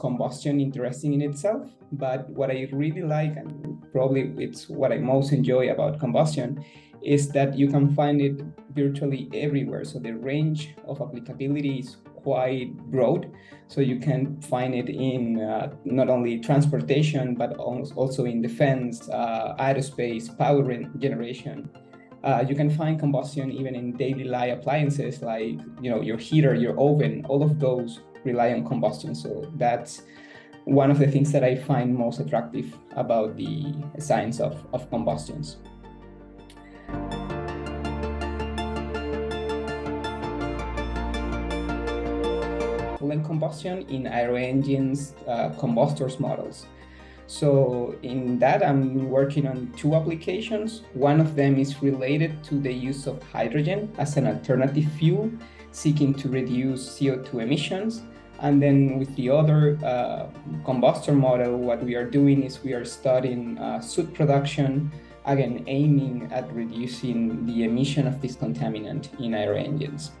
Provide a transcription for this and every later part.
combustion interesting in itself, but what I really like, and probably it's what I most enjoy about combustion, is that you can find it virtually everywhere. So the range of applicability is quite broad. So you can find it in uh, not only transportation, but also in defense, uh, aerospace, power generation. Uh, you can find combustion even in daily life appliances like you know your heater, your oven, all of those rely on combustion. So that's one of the things that I find most attractive about the science of, of combustions. Coolant combustion in aero engines uh, combustors models. So in that, I'm working on two applications. One of them is related to the use of hydrogen as an alternative fuel, seeking to reduce CO2 emissions. And then with the other uh, combustor model, what we are doing is we are studying uh, soot production, again, aiming at reducing the emission of this contaminant in aero engines.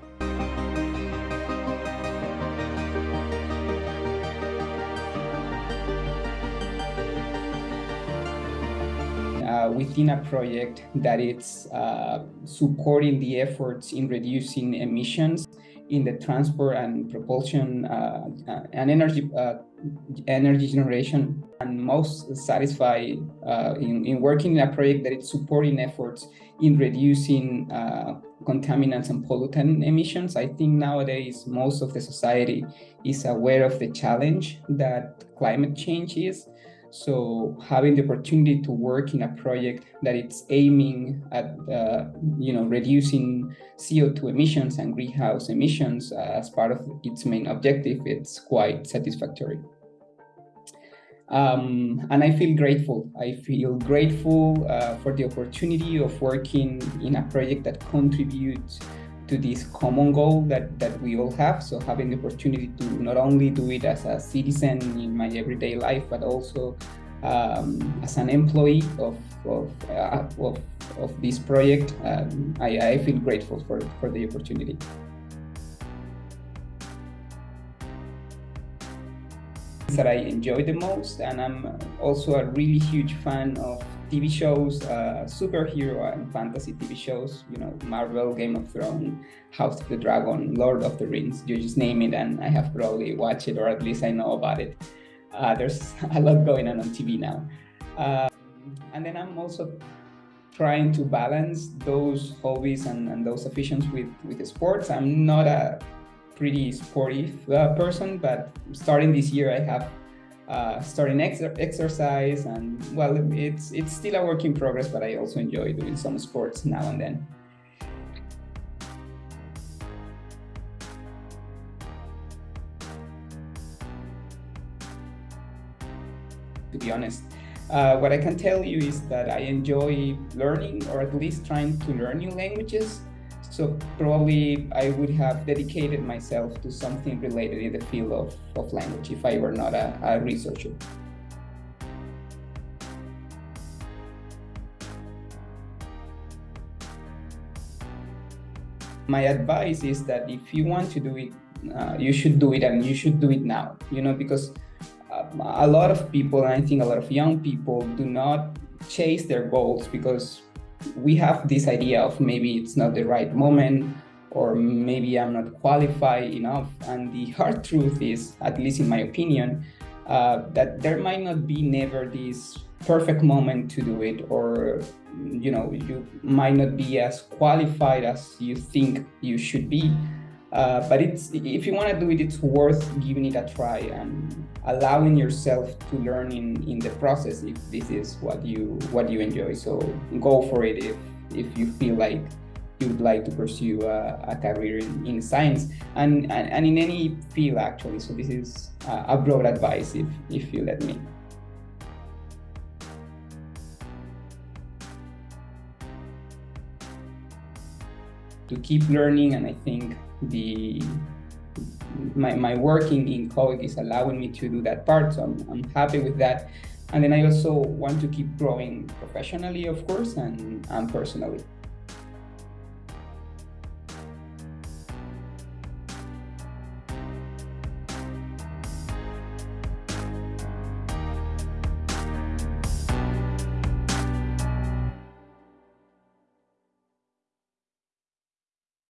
Within a project that it's uh, supporting the efforts in reducing emissions in the transport and propulsion uh, uh and energy uh, energy generation and most satisfied uh, in, in working in a project that it's supporting efforts in reducing contaminants and pollutant emissions. I think nowadays most of the society is aware of the challenge that climate change is so having the opportunity to work in a project that it's aiming at, uh, you know, reducing CO2 emissions and greenhouse emissions as part of its main objective, it's quite satisfactory. Um, and I feel grateful. I feel grateful uh, for the opportunity of working in a project that contributes to this common goal that, that we all have. So having the opportunity to not only do it as a citizen in my everyday life, but also um, as an employee of, of, uh, of, of, this project, um, I, I feel grateful for, for the opportunity. that I enjoy the most and I'm also a really huge fan of TV shows, uh, superhero and fantasy TV shows, you know, Marvel, Game of Thrones, House of the Dragon, Lord of the Rings, you just name it and I have probably watched it or at least I know about it. Uh, there's a lot going on on TV now. Uh, and then I'm also trying to balance those hobbies and, and those afitions with, with sports. I'm not a pretty sporty uh, person, but starting this year, I have uh, starting ex exercise and well, it's it's still a work in progress, but I also enjoy doing some sports now and then. To be honest, uh, what I can tell you is that I enjoy learning or at least trying to learn new languages. So probably I would have dedicated myself to something related in the field of, of language if I were not a, a researcher. My advice is that if you want to do it, uh, you should do it and you should do it now, you know, because uh, a lot of people, and I think a lot of young people do not chase their goals because we have this idea of maybe it's not the right moment or maybe I'm not qualified enough. And the hard truth is, at least in my opinion, uh, that there might not be never this perfect moment to do it or you know you might not be as qualified as you think you should be uh, but it's if you want to do it, it's worth giving it a try and allowing yourself to learn in, in the process if this is what you what you enjoy. So go for it if if you feel like you would like to pursue a, a career in, in science and, and, and in any field actually. So this is a broad advice if if you let me. To keep learning and I think the my, my working in COIC is allowing me to do that part, so I'm, I'm happy with that. And then I also want to keep growing professionally, of course, and, and personally.